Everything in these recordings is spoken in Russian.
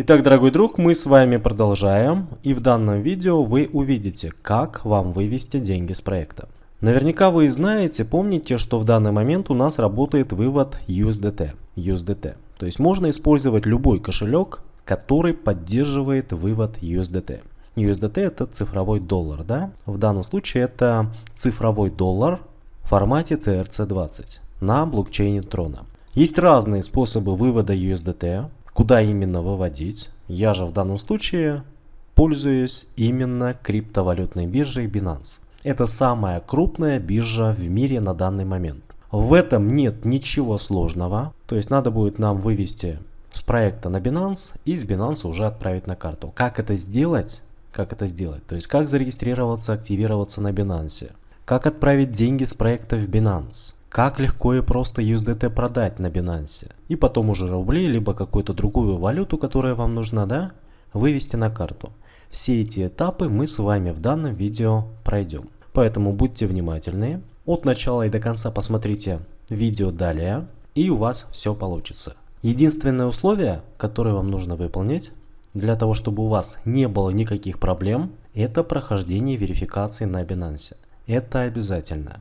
Итак, дорогой друг, мы с вами продолжаем, и в данном видео вы увидите, как вам вывести деньги с проекта. Наверняка вы знаете, помните, что в данный момент у нас работает вывод USDT. USDT. То есть можно использовать любой кошелек, который поддерживает вывод USDT. USDT это цифровой доллар, да? В данном случае это цифровой доллар в формате TRC20 на блокчейне Трона. Есть разные способы вывода USDT, куда именно выводить. Я же в данном случае пользуюсь именно криптовалютной биржей Binance. Это самая крупная биржа в мире на данный момент. В этом нет ничего сложного. То есть надо будет нам вывести с проекта на Binance и с Binance уже отправить на карту. Как это сделать? Как это сделать? То есть как зарегистрироваться, активироваться на Binance? Как отправить деньги с проекта в Binance? Как легко и просто USDT продать на Binance. И потом уже рубли, либо какую-то другую валюту, которая вам нужна, да, вывести на карту. Все эти этапы мы с вами в данном видео пройдем. Поэтому будьте внимательны. От начала и до конца посмотрите видео далее, и у вас все получится. Единственное условие, которое вам нужно выполнить, для того, чтобы у вас не было никаких проблем, это прохождение верификации на Binance. Это обязательно.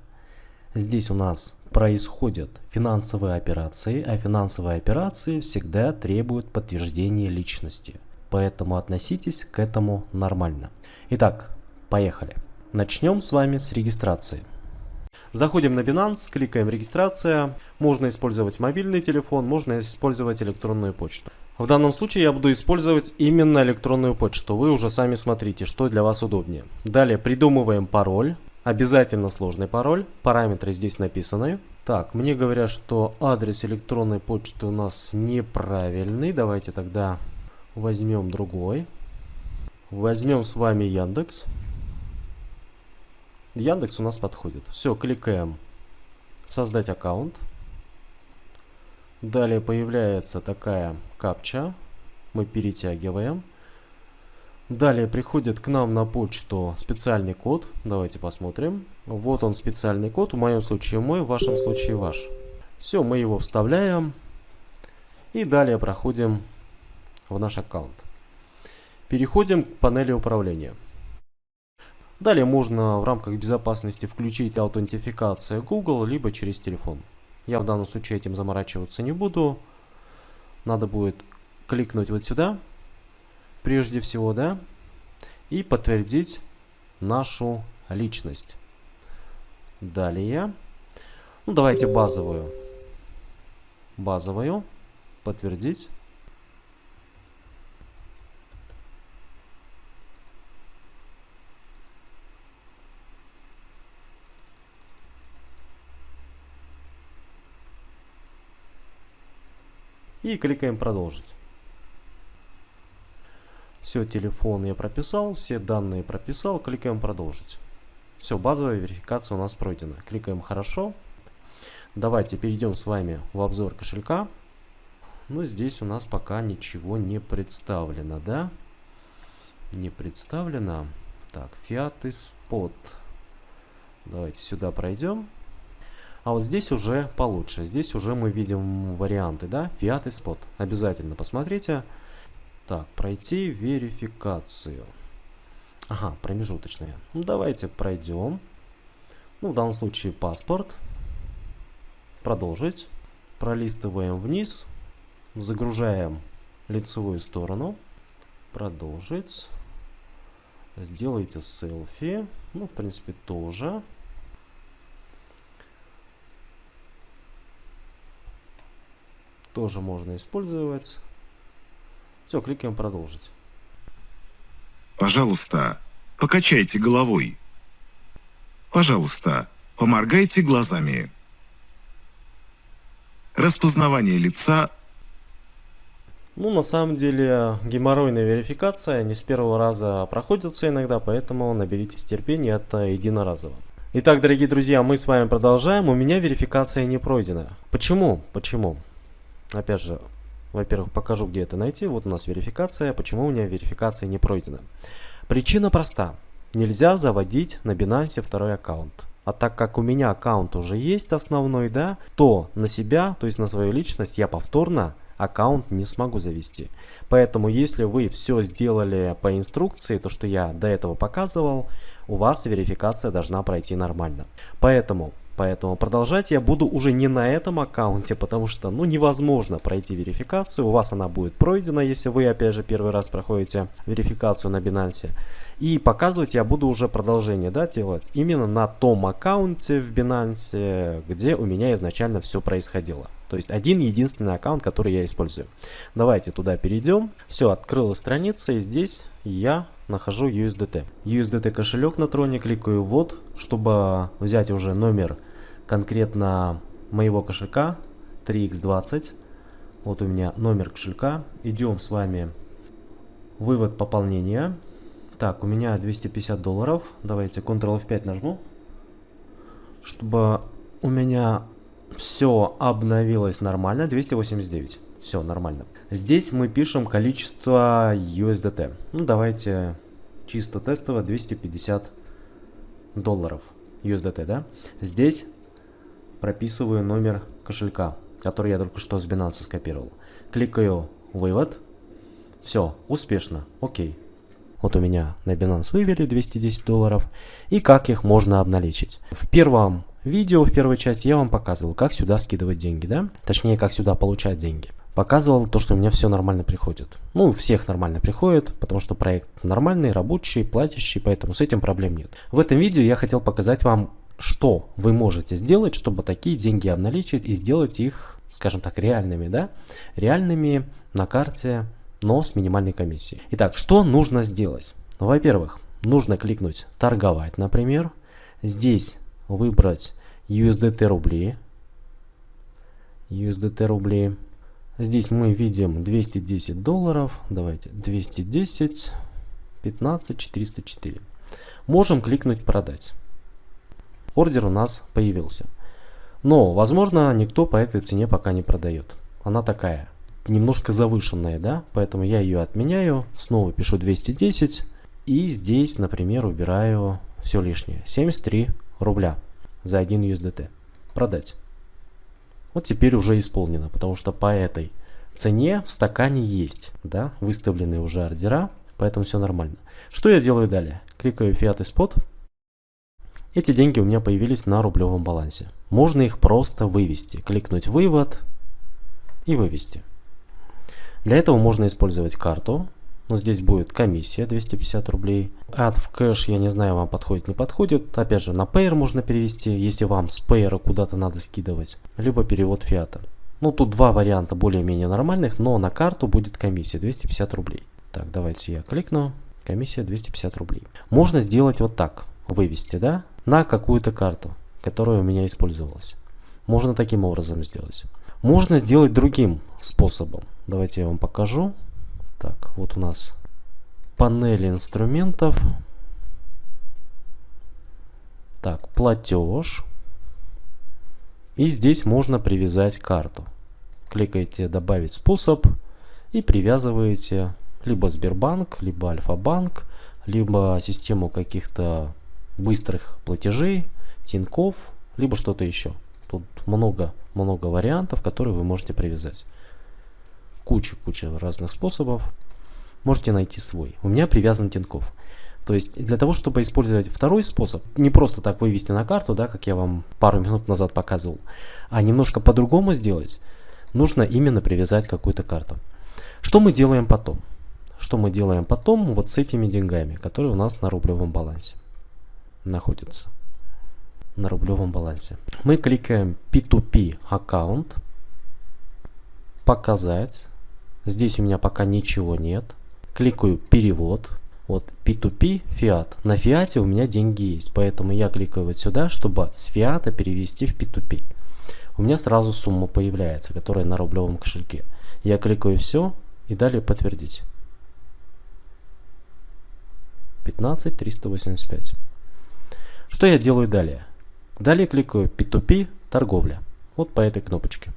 Здесь у нас происходят финансовые операции, а финансовые операции всегда требуют подтверждения личности. Поэтому относитесь к этому нормально. Итак, поехали. Начнем с вами с регистрации. Заходим на Binance, кликаем регистрация. Можно использовать мобильный телефон, можно использовать электронную почту. В данном случае я буду использовать именно электронную почту. Вы уже сами смотрите, что для вас удобнее. Далее придумываем пароль. Обязательно сложный пароль. Параметры здесь написаны. Так, мне говорят, что адрес электронной почты у нас неправильный. Давайте тогда возьмем другой. Возьмем с вами Яндекс. Яндекс у нас подходит. Все, кликаем создать аккаунт. Далее появляется такая капча. Мы перетягиваем. Далее приходит к нам на почту специальный код. Давайте посмотрим. Вот он специальный код. В моем случае мой, в вашем случае ваш. Все, мы его вставляем. И далее проходим в наш аккаунт. Переходим к панели управления. Далее можно в рамках безопасности включить аутентификацию Google, либо через телефон. Я в данном случае этим заморачиваться не буду. Надо будет кликнуть вот сюда прежде всего, да, и подтвердить нашу личность. Далее, ну давайте базовую, базовую, подтвердить. И кликаем продолжить. Все, телефон я прописал, все данные прописал, кликаем продолжить. Все, базовая верификация у нас пройдена. Кликаем хорошо. Давайте перейдем с вами в обзор кошелька. Ну, здесь у нас пока ничего не представлено, да? Не представлено. Так, Fiat и Spot. Давайте сюда пройдем. А вот здесь уже получше. Здесь уже мы видим варианты, да? Fiat и Spot. Обязательно посмотрите. Так, пройти верификацию. Ага, промежуточные. Ну, давайте пройдем. Ну, в данном случае паспорт. Продолжить. Пролистываем вниз. Загружаем лицевую сторону. Продолжить. Сделайте селфи. Ну, в принципе, тоже. Тоже можно использовать. Все, кликаем продолжить. Пожалуйста, покачайте головой. Пожалуйста, поморгайте глазами. Распознавание лица. Ну, на самом деле, геморройная верификация не с первого раза проходится иногда, поэтому наберитесь терпения, это единоразово. Итак, дорогие друзья, мы с вами продолжаем. У меня верификация не пройдена. Почему? Почему? Опять же, во-первых, покажу, где это найти. Вот у нас верификация. Почему у меня верификация не пройдена? Причина проста. Нельзя заводить на Binance второй аккаунт. А так как у меня аккаунт уже есть основной, да, то на себя, то есть на свою личность я повторно аккаунт не смогу завести. Поэтому если вы все сделали по инструкции, то что я до этого показывал, у вас верификация должна пройти нормально. Поэтому Поэтому продолжать я буду уже не на этом аккаунте, потому что ну невозможно пройти верификацию. У вас она будет пройдена, если вы опять же первый раз проходите верификацию на Binance. И показывать я буду уже продолжение да, делать именно на том аккаунте в Binance, где у меня изначально все происходило. То есть один единственный аккаунт, который я использую. Давайте туда перейдем. Все, открылась страница и здесь я нахожу USDT. USDT кошелек на троне, кликаю вот, чтобы взять уже номер конкретно моего кошелька 3x20. Вот у меня номер кошелька. Идем с вами вывод пополнения. Так, у меня 250 долларов. Давайте Ctrl F5 нажму, чтобы у меня все обновилось нормально. 289. Все нормально. Здесь мы пишем количество USDT. Ну, давайте чисто тестово 250 долларов USDT, да? Здесь прописываю номер кошелька, который я только что с Binance скопировал. Кликаю «Вывод». Все, успешно, окей. Вот у меня на Binance вывели 210 долларов. И как их можно обналичить. В первом видео, в первой части я вам показывал, как сюда скидывать деньги, да? Точнее, как сюда получать деньги. Показывал то, что у меня все нормально приходит. Ну, всех нормально приходит, потому что проект нормальный, рабочий, платящий, поэтому с этим проблем нет. В этом видео я хотел показать вам что вы можете сделать, чтобы такие деньги обналичить и сделать их, скажем так, реальными, да, реальными на карте, но с минимальной комиссией. Итак, что нужно сделать? Ну, Во-первых, нужно кликнуть торговать, например. Здесь выбрать USDT рубли. USDT рубли. Здесь мы видим 210 долларов. Давайте 210, 15, 404. Можем кликнуть продать ордер у нас появился. Но, возможно, никто по этой цене пока не продает. Она такая, немножко завышенная, да, поэтому я ее отменяю, снова пишу 210 и здесь, например, убираю все лишнее, 73 рубля за 1 USDT. Продать. Вот теперь уже исполнено, потому что по этой цене в стакане есть, да, выставлены уже ордера, поэтому все нормально. Что я делаю далее? Кликаю Fiat Spot, эти деньги у меня появились на рублевом балансе. Можно их просто вывести. Кликнуть «Вывод» и вывести. Для этого можно использовать карту. Но здесь будет комиссия 250 рублей. Add в кэш, я не знаю, вам подходит, не подходит. Опять же, на Payer можно перевести, если вам с Payer куда-то надо скидывать. Либо перевод фиата. Ну, тут два варианта более-менее нормальных, но на карту будет комиссия 250 рублей. Так, давайте я кликну. Комиссия 250 рублей. Можно сделать вот так. Вывести, да? на какую-то карту, которая у меня использовалась. Можно таким образом сделать. Можно сделать другим способом. Давайте я вам покажу. Так, вот у нас панель инструментов. Так, платеж. И здесь можно привязать карту. Кликаете «Добавить способ» и привязываете либо Сбербанк, либо Альфа-банк, либо систему каких-то быстрых платежей, Тиньков, либо что-то еще. Тут много-много вариантов, которые вы можете привязать. Куча-куча разных способов. Можете найти свой. У меня привязан Тиньков. То есть для того, чтобы использовать второй способ, не просто так вывести на карту, да, как я вам пару минут назад показывал, а немножко по-другому сделать, нужно именно привязать какую-то карту. Что мы делаем потом? Что мы делаем потом вот с этими деньгами, которые у нас на рублевом балансе? Находится на рублевом балансе. Мы кликаем P2P аккаунт, показать. Здесь у меня пока ничего нет. Кликаю перевод. Вот P2P фиат. На фиате у меня деньги есть, поэтому я кликаю вот сюда, чтобы с фиата перевести в P2P. У меня сразу сумма появляется, которая на рублевом кошельке. Я кликаю все и далее подтвердить. 15 385. Что я делаю далее? Далее кликаю P2P торговля. Вот по этой кнопочке.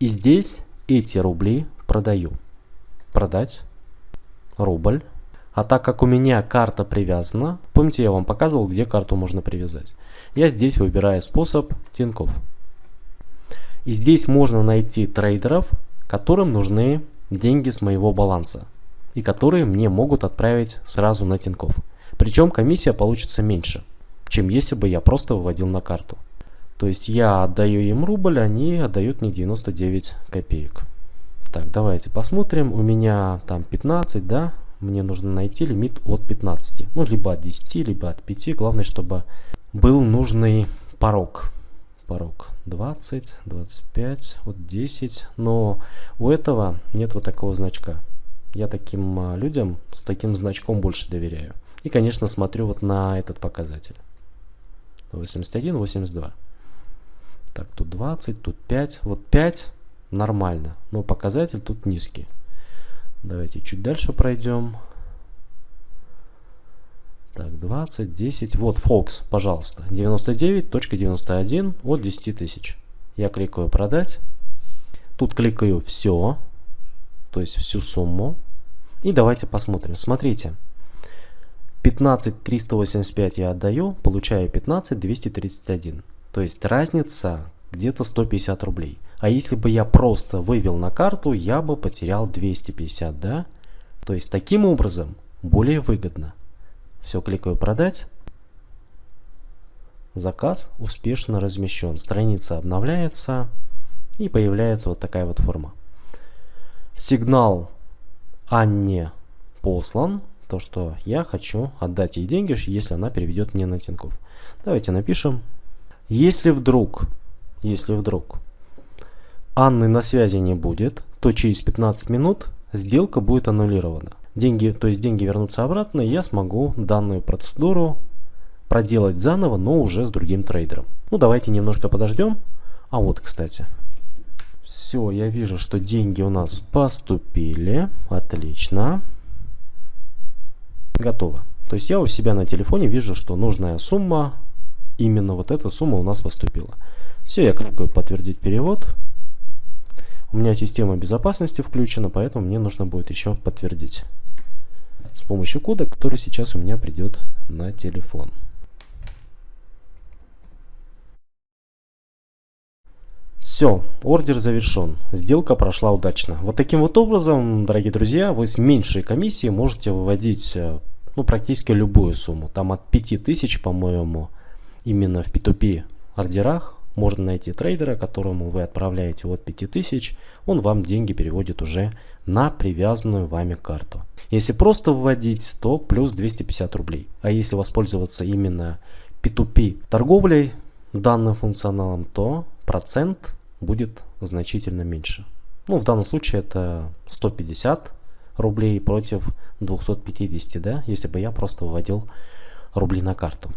И здесь эти рубли продаю. Продать. Рубль. А так как у меня карта привязана, помните я вам показывал, где карту можно привязать. Я здесь выбираю способ Тинькофф. И здесь можно найти трейдеров, которым нужны деньги с моего баланса и которые мне могут отправить сразу на Тинькофф. Причем комиссия получится меньше, чем если бы я просто выводил на карту. То есть я отдаю им рубль, они отдают мне 99 копеек. Так, давайте посмотрим. У меня там 15, да? Мне нужно найти лимит от 15. Ну, либо от 10, либо от 5. Главное, чтобы был нужный порог. Порог 20, 25, вот 10. Но у этого нет вот такого значка. Я таким а, людям с таким значком больше доверяю. И, конечно, смотрю вот на этот показатель. 81, 82. Так, тут 20, тут 5. Вот 5 нормально, но показатель тут низкий. Давайте чуть дальше пройдем. Так, 20, 10. Вот Fox, пожалуйста. 99.91 от 10 тысяч. Я кликаю продать. Тут кликаю все. То есть всю сумму. И давайте посмотрим. Смотрите. 15 385 я отдаю, получаю 15 231. То есть разница где-то 150 рублей. А если бы я просто вывел на карту, я бы потерял 250, да? То есть таким образом более выгодно. Все, кликаю продать. Заказ успешно размещен. Страница обновляется и появляется вот такая вот форма. Сигнал Анне послан. То, что я хочу отдать ей деньги, если она переведет мне на Тинькофф. Давайте напишем. Если вдруг, если вдруг Анны на связи не будет, то через 15 минут сделка будет аннулирована деньги, то есть деньги вернутся обратно, и я смогу данную процедуру проделать заново, но уже с другим трейдером. Ну, давайте немножко подождем. А вот, кстати. Все, я вижу, что деньги у нас поступили. Отлично. Готово. То есть я у себя на телефоне вижу, что нужная сумма, именно вот эта сумма у нас поступила. Все, я кликаю подтвердить перевод. У меня система безопасности включена, поэтому мне нужно будет еще подтвердить с помощью кода, который сейчас у меня придет на телефон. Все, ордер завершен, сделка прошла удачно. Вот таким вот образом, дорогие друзья, вы с меньшей комиссией можете выводить э, ну, практически любую сумму. Там от 5000, по-моему, именно в P2P ордерах можно найти трейдера, которому вы отправляете от 5000, он вам деньги переводит уже на привязанную вами карту. Если просто вводить, то плюс 250 рублей. А если воспользоваться именно P2P торговлей данным функционалом, то процент будет значительно меньше. Ну, в данном случае это 150 рублей против 250, да, если бы я просто выводил рубли на карту.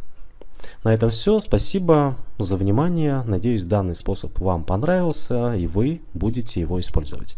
На этом все. Спасибо за внимание. Надеюсь, данный способ вам понравился и вы будете его использовать.